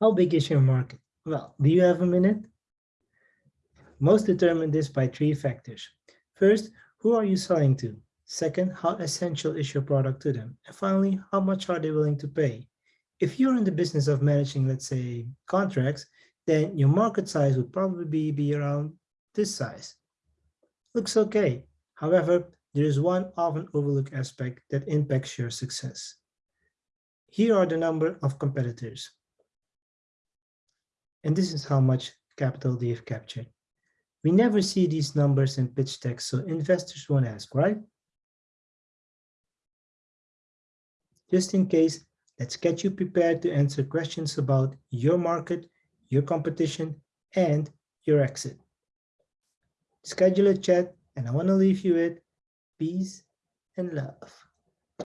How big is your market? Well, do you have a minute? Most determine this by three factors. First, who are you selling to? Second, how essential is your product to them? And finally, how much are they willing to pay? If you're in the business of managing, let's say, contracts, then your market size would probably be, be around this size. Looks okay. However, there is one often overlooked aspect that impacts your success. Here are the number of competitors. And this is how much capital they've captured. We never see these numbers in pitch decks, so investors won't ask, right? Just in case, let's get you prepared to answer questions about your market, your competition, and your exit. Schedule a chat, and I want to leave you with peace and love.